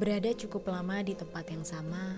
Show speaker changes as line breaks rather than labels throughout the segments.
Berada cukup lama di tempat yang sama,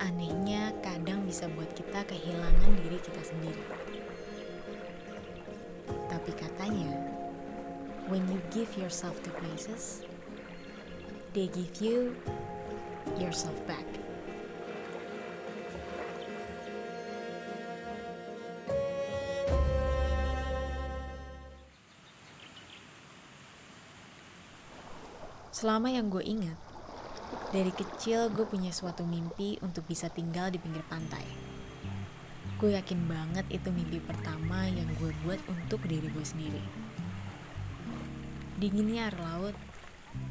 anehnya kadang bisa buat kita kehilangan diri kita sendiri. Tapi katanya, when you give yourself to places, they give you yourself back. Selama yang gue ingat, dari kecil gue punya suatu mimpi untuk bisa tinggal di pinggir pantai. Gue yakin banget itu mimpi pertama yang gue buat untuk diri gue sendiri. Dinginnya air laut,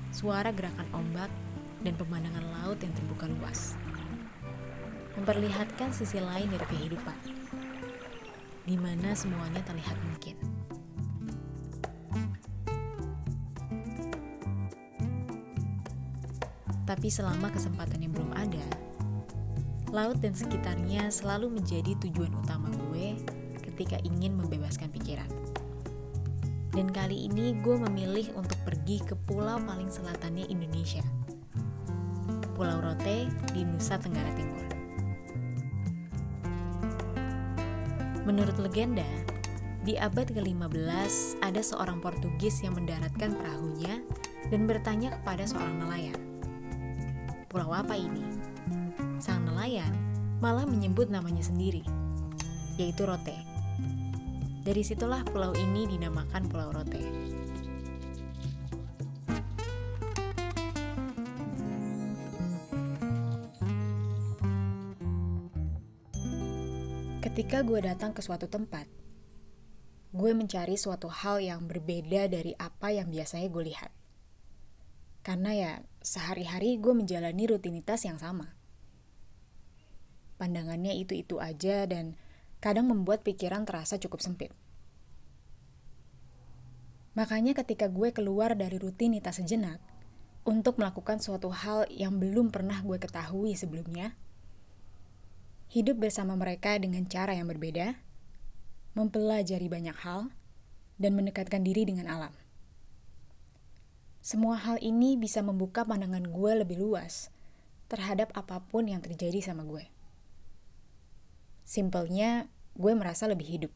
suara gerakan ombak, dan pemandangan laut yang terbuka luas. Memperlihatkan sisi lain dari kehidupan, di mana semuanya terlihat mungkin. Tapi selama kesempatan yang belum ada, laut dan sekitarnya selalu menjadi tujuan utama gue ketika ingin membebaskan pikiran. Dan kali ini gue memilih untuk pergi ke pulau paling selatannya Indonesia, Pulau Rote di Nusa Tenggara Timur. Menurut legenda, di abad ke-15 ada seorang Portugis yang mendaratkan perahunya dan bertanya kepada seorang nelayan pulau apa ini? Sang nelayan malah menyebut namanya sendiri, yaitu Rote. Dari situlah pulau ini dinamakan Pulau Rote. Ketika gue datang ke suatu tempat, gue mencari suatu hal yang berbeda dari apa yang biasanya gue lihat. Karena ya, sehari-hari gue menjalani rutinitas yang sama. Pandangannya itu-itu aja dan kadang membuat pikiran terasa cukup sempit. Makanya ketika gue keluar dari rutinitas sejenak untuk melakukan suatu hal yang belum pernah gue ketahui sebelumnya, hidup bersama mereka dengan cara yang berbeda, mempelajari banyak hal, dan mendekatkan diri dengan alam. Semua hal ini bisa membuka pandangan gue lebih luas terhadap apa pun yang terjadi sama gue. Simpelnya, gue merasa lebih hidup.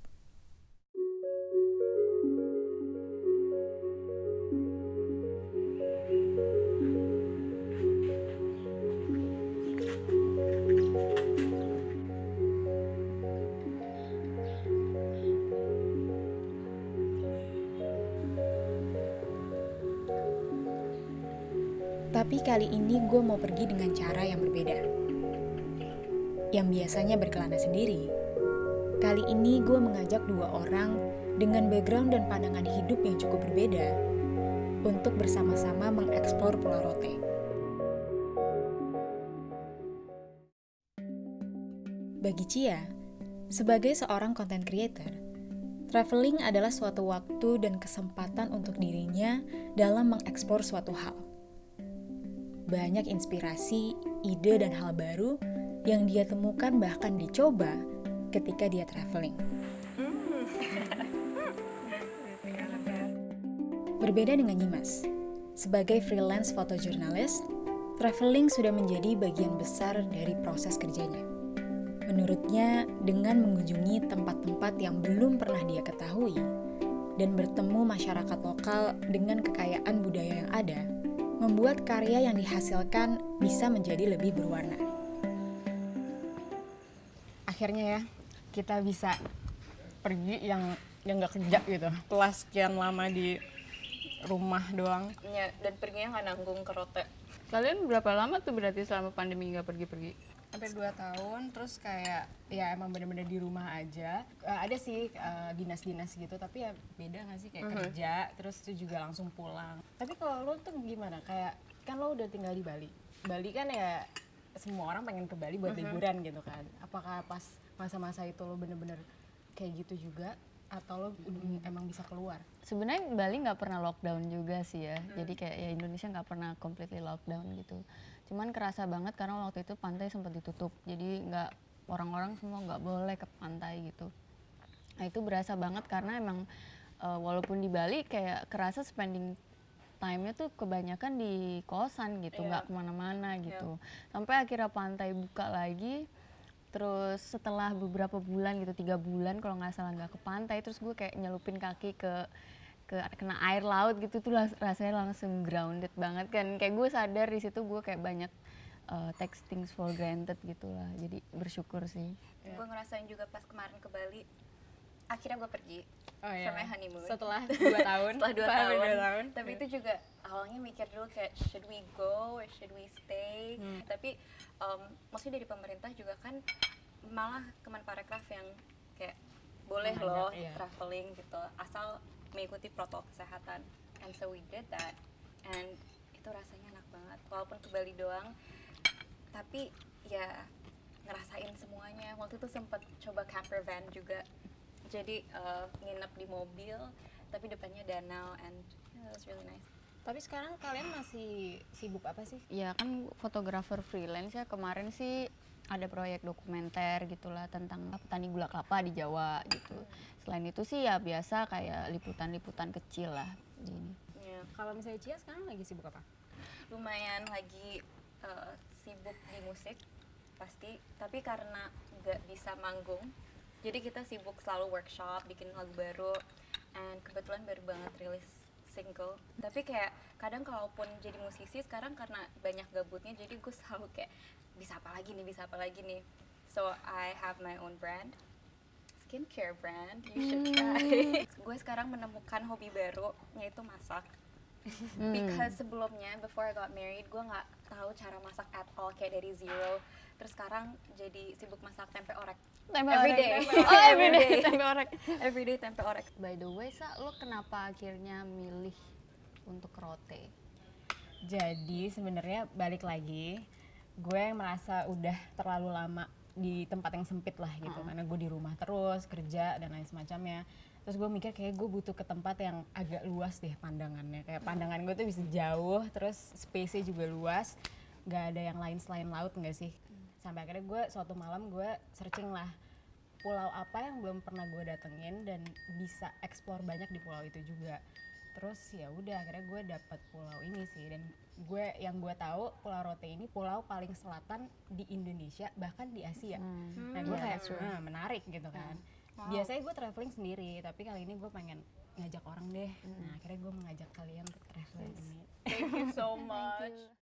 Tapi kali ini gue mau pergi dengan cara yang berbeda. Yang biasanya berkelana sendiri, kali ini gue mengajak dua orang dengan background dan pandangan hidup yang cukup berbeda untuk bersama-sama mengeksplor Pulau Rote. Bagi Cia, sebagai seorang content creator, traveling adalah suatu waktu dan kesempatan untuk dirinya dalam mengeksplor suatu hal banyak inspirasi, ide, dan hal baru yang dia temukan bahkan dicoba ketika dia traveling. Berbeda dengan Nyimas, sebagai freelance fotojurnalis, traveling sudah menjadi bagian besar dari proses kerjanya. Menurutnya, dengan mengunjungi tempat-tempat yang belum pernah dia ketahui dan bertemu masyarakat lokal dengan kekayaan budaya yang ada, membuat karya yang dihasilkan bisa menjadi lebih berwarna.
Akhirnya ya, kita bisa pergi yang yang nggak kerja gitu. Setelah sekian lama di rumah doang.
Ya, dan perginya nggak nanggung ke rote.
Kalian berapa lama tuh berarti selama pandemi nggak pergi-pergi?
Hampir dua tahun, terus kayak ya emang bener-bener di rumah aja. Uh, ada sih uh, dinas-dinas gitu, tapi ya beda nggak sih kayak
Mhm.
kerja, terus itu juga langsung pulang. Tapi kalau lo tuh gimana? Kayak kan lo udah tinggal di Bali. Bali kan ya semua orang pengen ke Bali buat liburan gitu kan. Apakah pas masa-masa itu lo bener-bener kayak gitu juga? Atau lo udah emang bisa keluar?
Sebenarnya Bali nggak pernah lockdown juga sih ya. Jadi kayak ya Indonesia nggak pernah completely lockdown gitu. Cuman kerasa banget karena waktu itu pantai sempat ditutup. Jadi nggak orang-orang semua nggak boleh ke pantai gitu. Nah itu berasa banget karena emang uh, walaupun di Bali kayak kerasa spending time-nya tuh kebanyakan di kosan gitu,
Iya.
nggak ke mana-mana gitu. Sampai akhirnya pantai buka lagi, terus setelah beberapa bulan gitu, tiga bulan kalau nggak salah nggak ke pantai, terus gue kayak nyelupin kaki ke ke kena air laut gitu tuh rasanya langsung grounded banget kan. Kayak gue sadar di situ gue kayak banyak uh, take things for granted gitu lah. Jadi bersyukur sih.
Gue ngerasain juga pas kemarin ke Bali. Akhirnya gue pergi
Oh, iya.
my honeymoon.
Setelah dua tahun.
Setelah dua tahun.
dua tahun.
Tapi itu juga awalnya mikir dulu kayak should we go or should we stay.
Hmm.
Tapi um, maksudnya dari pemerintah juga kan malah Kemenparekraf yang kayak boleh loh
iya.
traveling gitu asal mengikuti protokol kesehatan. And so we did that. And itu rasanya enak banget. Walaupun ke Bali doang, tapi ya ngerasain semuanya. Waktu itu sempat coba camper van juga. Jadi uh, nginep di mobil, tapi depannya danau and yeah, it was really nice.
Tapi sekarang kalian masih sibuk apa sih?
Ya kan fotografer freelance ya kemarin sih ada proyek dokumenter gitulah tentang petani gula kelapa di Jawa gitu. Selain itu sih ya biasa kayak liputan-liputan kecil lah di ini.
Ya,
Kalau misalnya Cia sekarang lagi sibuk apa?
lumayan lagi uh, sibuk di musik pasti, tapi karena nggak bisa manggung, jadi kita sibuk selalu workshop, bikin lagu baru, and kebetulan baru banget rilis single. Tapi kayak kadang kalaupun jadi musisi sekarang karena banyak gabutnya, jadi gue selalu kayak bisa apa lagi nih, bisa apa lagi nih. So I have my own brand, skincare brand, you should try. gue sekarang menemukan hobi baru, yaitu masak.
Hmm.
Because sebelumnya before I got married gue nggak tahu cara masak at all kayak dari zero. Terus sekarang jadi sibuk masak tempe orek.
Tempe
Every
orek,
day.
tempe orek. Oh, every day
Every day.
tempe orek.
Everyday tempe orek.
By the way, Sa, lo kenapa akhirnya milih untuk rote?
Jadi sebenarnya balik lagi, gue merasa udah terlalu lama di tempat yang sempit lah gitu, karena gue di rumah terus kerja dan lain semacamnya. Terus gue mikir kayak gue butuh ke tempat yang agak luas deh pandangannya, kayak pandangan gue tuh bisa jauh, terus space-nya juga luas, nggak ada yang lain selain laut nggak sih? Sampai akhirnya gue suatu malam gue searching lah pulau apa yang belum pernah gue datengin dan bisa eksplor banyak di pulau itu juga. Terus ya udah akhirnya gue dapet pulau ini sih. Dan gue yang gue tahu pulau Rote ini pulau paling selatan di Indonesia bahkan di Asia. Nah gue
yeah,
kayak. "Ah, menarik gitu kan biasanya gue traveling sendiri tapi kali ini gue pengen ngajak orang deh. Nah akhirnya gue mengajak kalian untuk traveling. Ini
Thank you so much.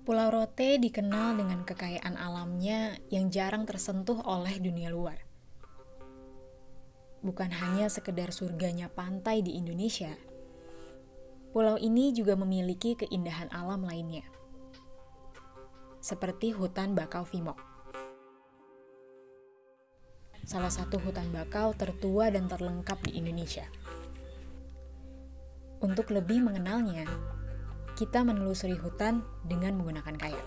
Pulau Rote dikenal dengan kekayaan alamnya yang jarang tersentuh oleh dunia luar. Bukan hanya sekedar surganya pantai di Indonesia, pulau ini juga memiliki keindahan alam lainnya. Seperti hutan bakau Vimok. Salah satu hutan bakau tertua dan terlengkap di Indonesia. Untuk lebih mengenalnya, kita menelusuri hutan dengan menggunakan kayak.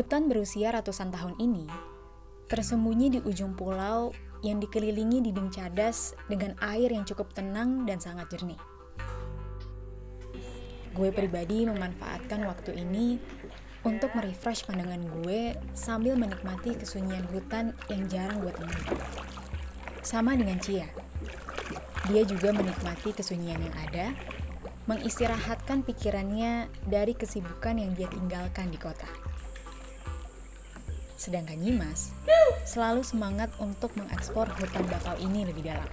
Hutan berusia ratusan tahun ini tersembunyi di ujung pulau yang dikelilingi dinding cadas dengan air yang cukup tenang dan sangat jernih. Gue pribadi memanfaatkan waktu ini untuk merefresh pandangan gue sambil menikmati kesunyian hutan yang jarang gue temui. Sama dengan Cia, dia juga menikmati kesunyian yang ada, mengistirahatkan pikirannya dari kesibukan yang dia tinggalkan di kota. Sedangkan Nyimas selalu semangat untuk mengeksplor hutan bakau ini lebih dalam.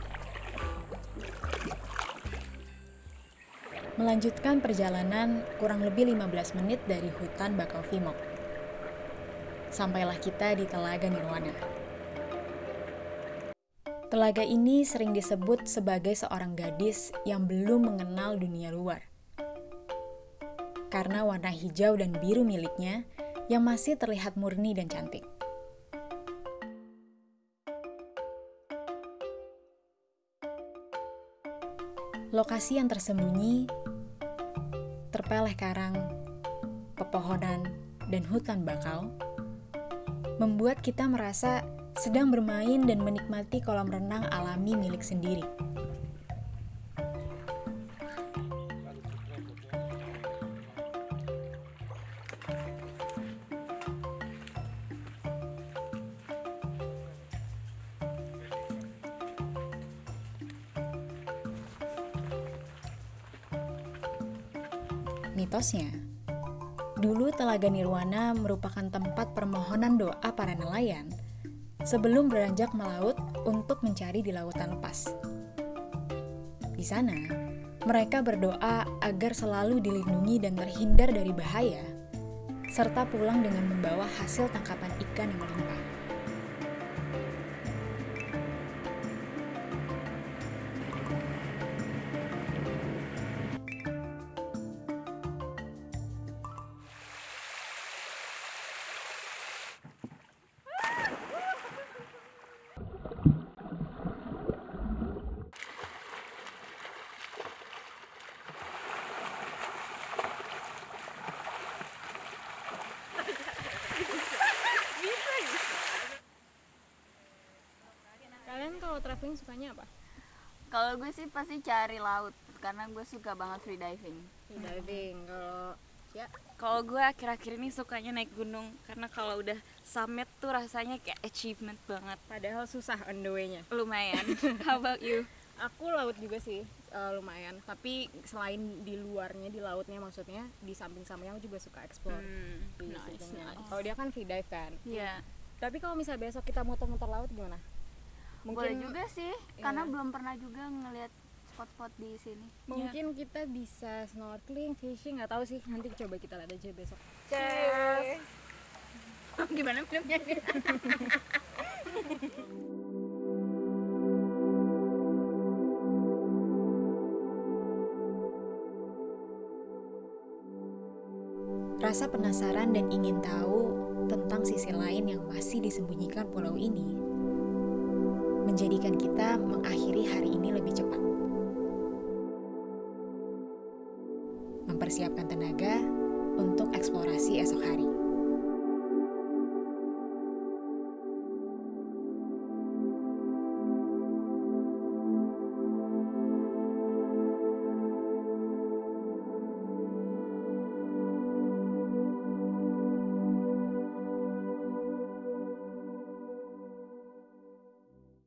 melanjutkan perjalanan kurang lebih 15 menit dari hutan Bakau Vimok. Sampailah kita di Telaga Nirwana. Telaga ini sering disebut sebagai seorang gadis yang belum mengenal dunia luar. Karena warna hijau dan biru miliknya yang masih terlihat murni dan cantik. Lokasi yang tersembunyi, terpeleh karang, pepohonan, dan hutan bakau, membuat kita merasa sedang bermain dan menikmati kolam renang alami milik sendiri. Mitosnya, dulu Telaga Nirwana merupakan tempat permohonan doa para nelayan sebelum beranjak melaut untuk mencari di lautan lepas. Di sana, mereka berdoa agar selalu dilindungi dan terhindar dari bahaya, serta pulang dengan membawa hasil tangkapan ikan yang melimpah.
Traveling sukanya apa?
Kalau gue sih pasti cari laut karena gue suka banget free diving.
Free diving. Kalau ya
Kalau gue akhir-akhir ini sukanya naik gunung karena kalau udah summit tuh rasanya kayak achievement banget.
padahal susah on the way-nya.
Lumayan. How about you?
Aku laut juga sih eh, lumayan. Tapi selain di luarnya di lautnya maksudnya di samping-sampingnya aku juga suka explore.
Hmm,
di
nice,
sampingnya.
nice.
Kalau dia kan free dive kan.
Iya.
Tapi kalau misalnya besok kita muter-muter laut gimana?
Boleh juga sih, karena
Iya.
belum pernah juga ngelihat spot-spot di sini.
Mungkin kita bisa snorkeling, fishing, nggak tahu sih. Nanti coba kita lihat aja besok.
Gimana minumnya?
Rasa penasaran dan ingin tahu tentang sisi lain yang masih disembunyikan pulau ini menjadikan kita mengakhiri hari ini lebih cepat. Mempersiapkan tenaga untuk eksplorasi esok hari.